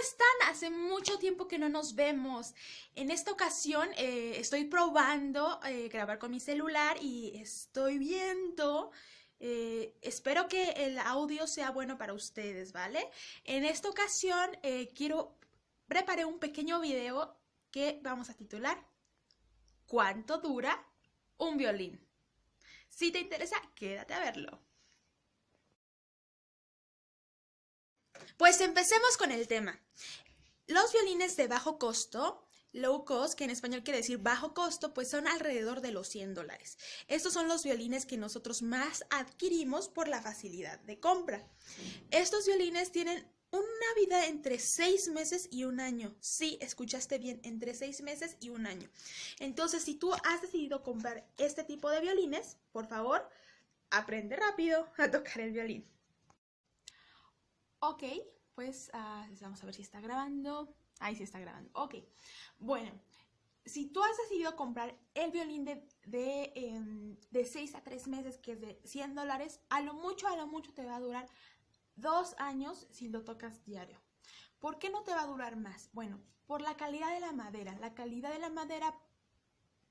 están? Hace mucho tiempo que no nos vemos. En esta ocasión eh, estoy probando eh, grabar con mi celular y estoy viendo... Eh, espero que el audio sea bueno para ustedes, ¿vale? En esta ocasión quiero... Preparé un pequeño video que vamos a titular ¿Cuánto dura un violín? Si te interesa, quédate a verlo. Pues empecemos con el tema. Los violines de bajo costo, low cost, que en español quiere decir bajo costo, pues son alrededor de los 100 dólares. Estos son los violines que nosotros más adquirimos por la facilidad de compra. Estos violines tienen una vida entre seis meses y un año. Sí, escuchaste bien, entre seis meses y un año. Entonces, si tú has decidido comprar este tipo de violines, por favor, aprende rápido a tocar el violín. Ok, pues ah, vamos a ver si está grabando. Ahí sí está grabando. Ok, bueno, si tú has decidido comprar el violín de, de, 6 em, a 3 meses, que es de 100 dólares, a lo mucho, a lo mucho te va a durar dos años si lo tocas diario. ¿Por qué no te va a durar más? Bueno, por la calidad de la madera. La calidad de la madera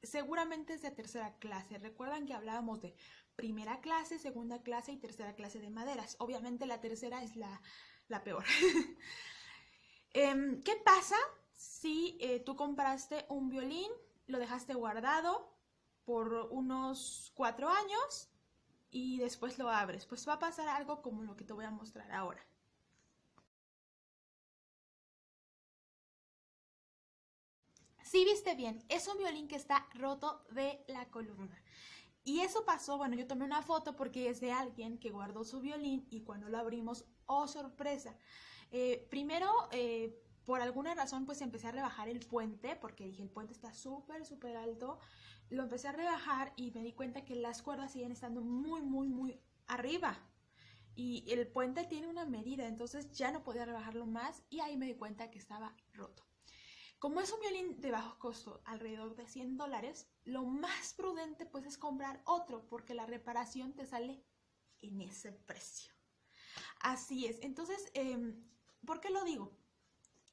seguramente es de tercera clase. Recuerdan que hablábamos de primera clase, segunda clase y tercera clase de maderas. Obviamente la tercera es la, peor. Em, ¿Qué pasa si eh, tú compraste un violín, lo dejaste guardado por unos cuatro años y después lo abres? Pues va a pasar algo como lo que te voy a mostrar ahora. Si viste bien, es un violín que está roto de la columna. Y eso pasó, bueno, yo tomé una foto porque es de alguien que guardó su violín y cuando lo abrimos, oh sorpresa. Eh, primero, eh, por alguna razón, pues empecé a rebajar el puente porque dije, el puente está súper, súper alto. Lo empecé a rebajar y me di cuenta que las cuerdas siguen estando muy, muy, muy arriba. Y el puente tiene una medida, entonces ya no podía rebajarlo más y ahí me di cuenta que estaba roto. Como es un violín de bajo costo, alrededor de 100 dólares, lo más prudente pues es comprar otro porque la reparación te sale en ese precio. Así es. Entonces, em, ¿por qué lo digo?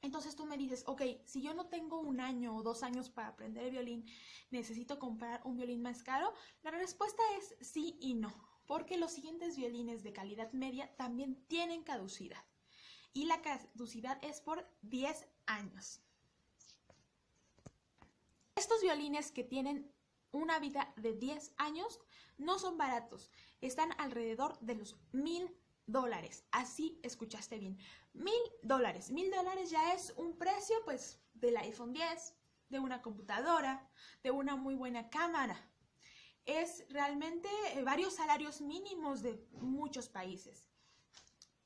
Entonces tú me dices, ok, si yo no tengo un año o dos años para aprender el violín, ¿necesito comprar un violín más caro? La respuesta es sí y no, porque los siguientes violines de calidad media también tienen caducidad. Y la caducidad es por 10 años. Estos violines que tienen una vida de 10 años no son baratos, están alrededor de los mil dólares. Así escuchaste bien, mil dólares. Mil dólares ya es un precio pues del iPhone 10, de una computadora, de una muy buena cámara. Es realmente eh, varios salarios mínimos de muchos países.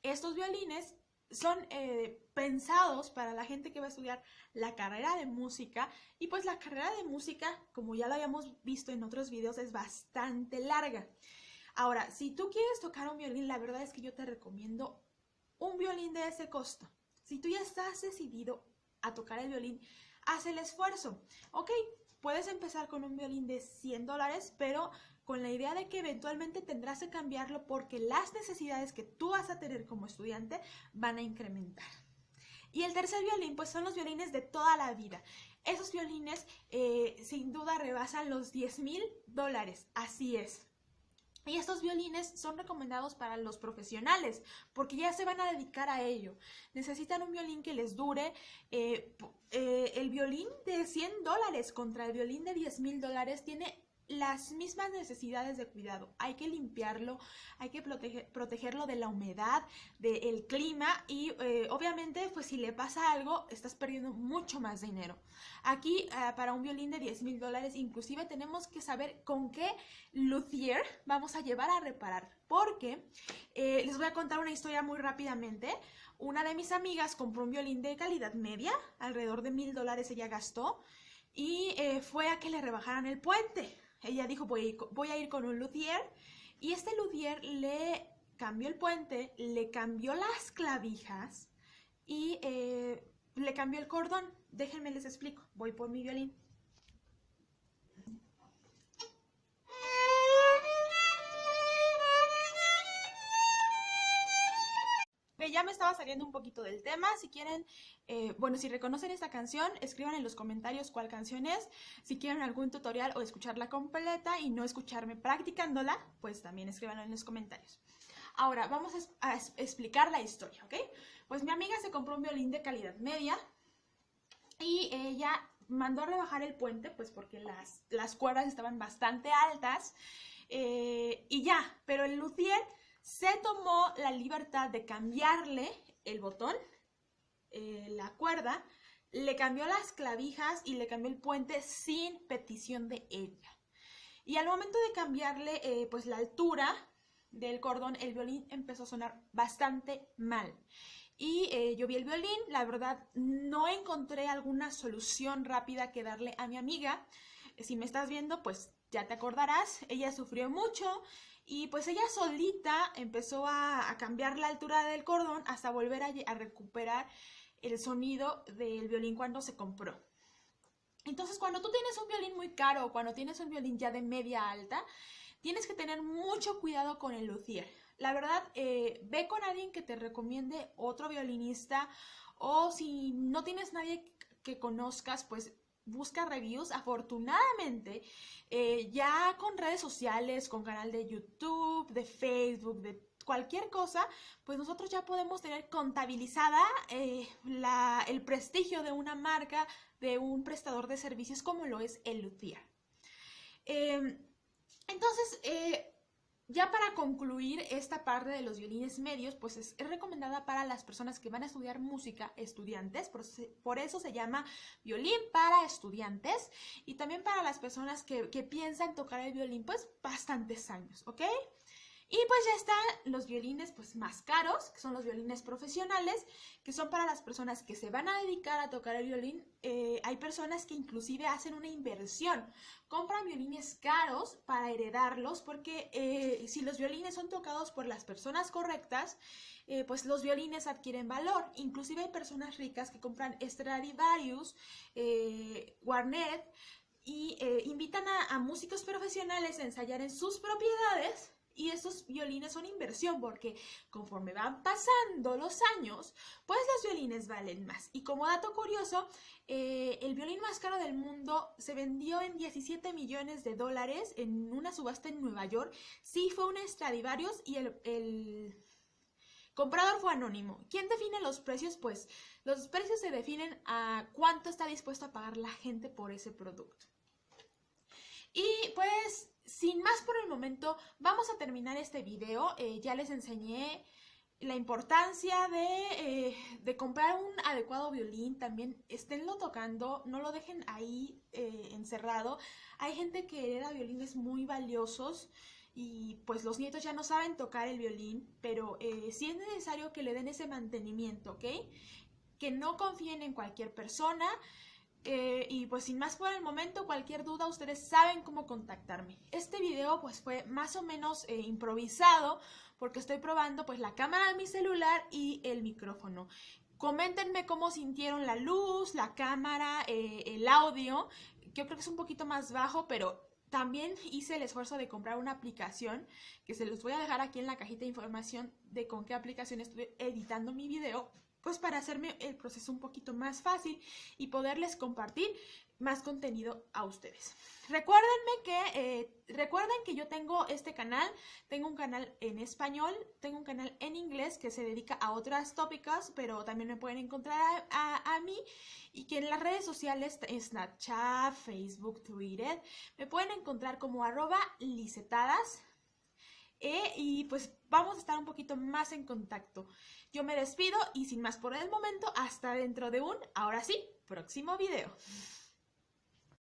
Estos violines son eh, pensados para la gente que va a estudiar la carrera de música y pues la carrera de música, como ya lo habíamos visto en otros videos, es bastante larga. Ahora, si tú quieres tocar un violín, la verdad es que yo te recomiendo un violín de ese costo. Si tú ya estás decidido a tocar el violín, haz el esfuerzo. Ok, puedes empezar con un violín de 100 dólares, pero con la idea de que eventualmente tendrás que cambiarlo porque las necesidades que tú vas a tener como estudiante van a incrementar. Y el tercer violín, pues son los violines de toda la vida. Esos violines eh, sin duda rebasan los 10 mil dólares, así es. Y estos violines son recomendados para los profesionales porque ya se van a dedicar a ello. Necesitan un violín que les dure. Eh, eh, el violín de 100 dólares contra el violín de 10 mil dólares tiene las mismas necesidades de cuidado. Hay que limpiarlo, hay que protegerlo de la humedad, del clima y eh, obviamente pues si le pasa algo estás perdiendo mucho más dinero. Aquí eh, para un violín de 10 mil dólares inclusive tenemos que saber con qué luthier vamos a llevar a reparar porque eh, les voy a contar una historia muy rápidamente. Una de mis amigas compró un violín de calidad media, alrededor de mil dólares ella gastó y fue a que le rebajaran el puente ella dijo, voy, a ir con un luthier y este luthier le cambió el puente, le cambió las clavijas y eh, le cambió el cordón. Déjenme les explico. Voy por mi violín. Ya me estaba saliendo un poquito del tema. Si quieren, eh, bueno, si reconocen esta canción, escriban en los comentarios cuál canción es. Si quieren algún tutorial o escucharla completa y no escucharme practicándola, pues también escríbanlo en los comentarios. Ahora, vamos a, explicar la historia, ¿ok? Pues mi amiga se compró un violín de calidad media y ella mandó a rebajar el puente, pues porque las, las cuerdas estaban bastante altas eh, y ya, pero el luthier se tomó la libertad de cambiarle el botón, eh, la cuerda, le cambió las clavijas y le cambió el puente sin petición de ella. Y al momento de cambiarle eh, pues la altura del cordón, el violín empezó a sonar bastante mal. Y eh, yo vi el violín, la verdad no encontré alguna solución rápida que darle a mi amiga. Si me estás viendo, pues ya te acordarás, ella sufrió mucho y pues ella solita empezó a, cambiar la altura del cordón hasta volver a, recuperar el sonido del violín cuando se compró. Entonces, cuando tú tienes un violín muy caro cuando tienes un violín ya de media alta, tienes que tener mucho cuidado con el luthier. La verdad, eh, ve con alguien que te recomiende otro violinista o si no tienes nadie que conozcas, pues busca reviews. Afortunadamente, eh, ya con redes sociales, con canal de YouTube, de Facebook, de cualquier cosa, pues nosotros ya podemos tener contabilizada eh, el prestigio de una marca, de un prestador de servicios como lo es el Luthier. Em, entonces, eh, ya para concluir esta parte de los violines medios, pues es, recomendada para las personas que van a estudiar música, estudiantes, por, eso se llama violín para estudiantes y también para las personas que, que piensan tocar el violín pues bastantes años, ¿ok? Y pues ya están los violines pues más caros, que son los violines profesionales, que son para las personas que se van a dedicar a tocar el violín. Eh, hay personas que inclusive hacen una inversión, compran violines caros para heredarlos, porque eh, si los violines son tocados por las personas correctas, eh, pues los violines adquieren valor. Inclusive hay personas ricas que compran Stradivarius, Warnet, y invitan a músicos profesionales a ensayar en sus propiedades y esos violines son inversión porque conforme van pasando los años, pues los violines valen más. Y como dato curioso, eh, el violín más caro del mundo se vendió en 17 millones de dólares en una subasta en Nueva York. Sí, fue un Stradivarius y el, el comprador fue anónimo. ¿Quién define los precios? Pues los precios se definen a cuánto está dispuesto a pagar la gente por ese producto. Y pues sin más por el momento, vamos a terminar este video. Eh, ya les enseñé la importancia eh, de, comprar un adecuado violín. También esténlo tocando, no lo dejen ahí eh, encerrado. Hay gente que hereda violines muy valiosos y pues los nietos ya no saben tocar el violín, pero sí es necesario que le den ese mantenimiento, ¿ok? Que no confíen en cualquier persona. Eh, y pues sin más por el momento, cualquier duda, ustedes saben cómo contactarme. Este video pues fue más o menos eh, improvisado porque estoy probando pues la cámara de mi celular y el micrófono. Coméntenme cómo sintieron la luz, la cámara, eh, el audio. Yo creo que es un poquito más bajo, pero también hice el esfuerzo de comprar una aplicación que se los voy a dejar aquí en la cajita de información de con qué aplicación estoy editando mi video pues para hacerme el proceso un poquito más fácil y poderles compartir más contenido a ustedes. Recuérdenme que, eh, recuerden que yo tengo este canal, tengo un canal en español, tengo un canal en inglés que se dedica a otras tópicas, pero también me pueden encontrar a, mí y que en las redes sociales, Snapchat, Facebook, Twitter, me pueden encontrar como arroba licetadas, eh, y pues vamos a estar un poquito más en contacto. Yo me despido y sin más por el momento, hasta dentro de un, ahora sí, próximo video.